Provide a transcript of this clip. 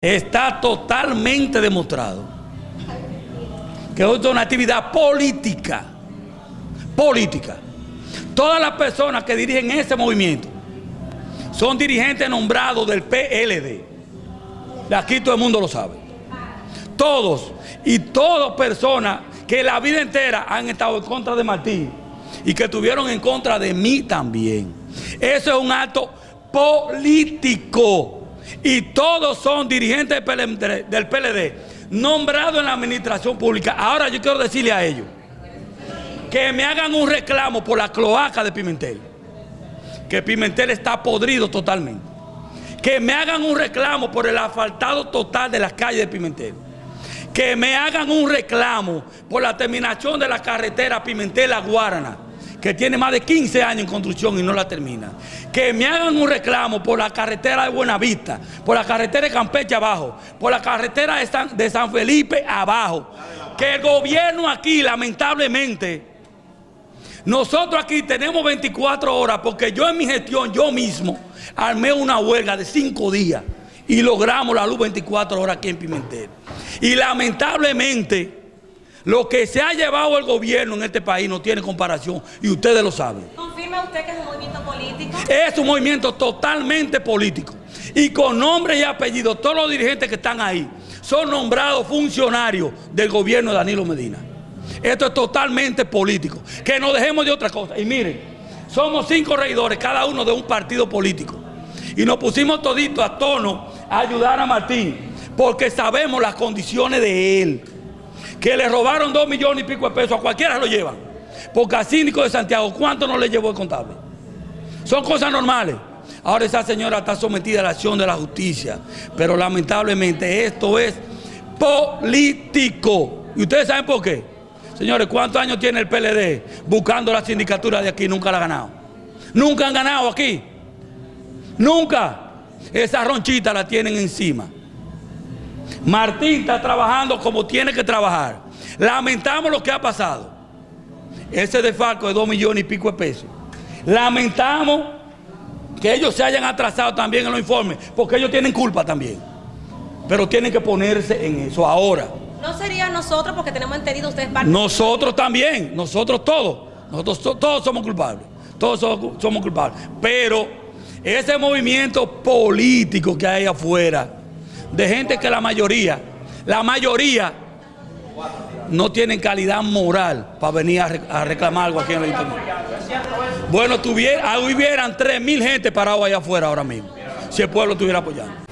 Está totalmente demostrado que es una actividad política. Política. Todas las personas que dirigen ese movimiento son dirigentes nombrados del PLD. Aquí todo el mundo lo sabe. Todos. Y todas personas que la vida entera han estado en contra de Martín y que estuvieron en contra de mí también. Eso es un acto político y todos son dirigentes del PLD, nombrados en la administración pública. Ahora yo quiero decirle a ellos que me hagan un reclamo por la cloaca de Pimentel, que Pimentel está podrido totalmente. Que me hagan un reclamo por el asfaltado total de las calles de Pimentel. Que me hagan un reclamo por la terminación de la carretera Pimentel-La Guarana que tiene más de 15 años en construcción y no la termina. Que me hagan un reclamo por la carretera de Buenavista, por la carretera de Campeche abajo, por la carretera de San, Felipe abajo. Que el gobierno aquí, lamentablemente, nosotros aquí tenemos 24 horas porque yo en mi gestión, yo mismo, armé una huelga de 5 días y logramos la luz 24 horas aquí en Pimentel. Y lamentablemente lo que se ha llevado el gobierno en este país no tiene comparación y ustedes lo saben. ¿Confirma usted que es un movimiento político? Es un movimiento totalmente político. Y con nombre y apellido, todos los dirigentes que están ahí son nombrados funcionarios del gobierno de Danilo Medina. Esto es totalmente político. Que no dejemos de otra cosa. Y miren, somos cinco regidores, cada uno de un partido político. Y nos pusimos toditos a tono a ayudar a Martín, porque sabemos las condiciones de él que le robaron dos millones y pico de pesos, a cualquiera lo llevan. Porque a Síndico de Santiago, ¿cuánto no le llevó el contable? Son cosas normales. Ahora esa señora está sometida a la acción de la justicia. Pero lamentablemente esto es político. ¿Y ustedes saben por qué? Señores, ¿cuántos años tiene el PLD buscando la sindicatura de aquí? Nunca la ha ganado. Nunca han ganado aquí. Nunca. Esa ronchita la tienen encima. Martín está trabajando como tiene que trabajar. Lamentamos lo que ha pasado. Ese defalco de dos millones y pico de pesos. Lamentamos que ellos se hayan atrasado también en los informes, porque ellos tienen culpa también. Pero tienen que ponerse en eso ahora. ¿No sería nosotros porque tenemos entendido ustedes parte Nosotros también, nosotros todos. Nosotros todos somos culpables. Todos somos culpables. Pero ese movimiento político que hay afuera de gente que la mayoría, la mayoría no tienen calidad moral para venir a, reclamar algo aquí en el internet. Bueno, tuviera, hubieran 3 mil gente parados allá afuera ahora mismo, si el pueblo estuviera apoyando.